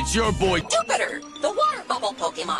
It's your boy Jupiter, the water bubble Pokemon.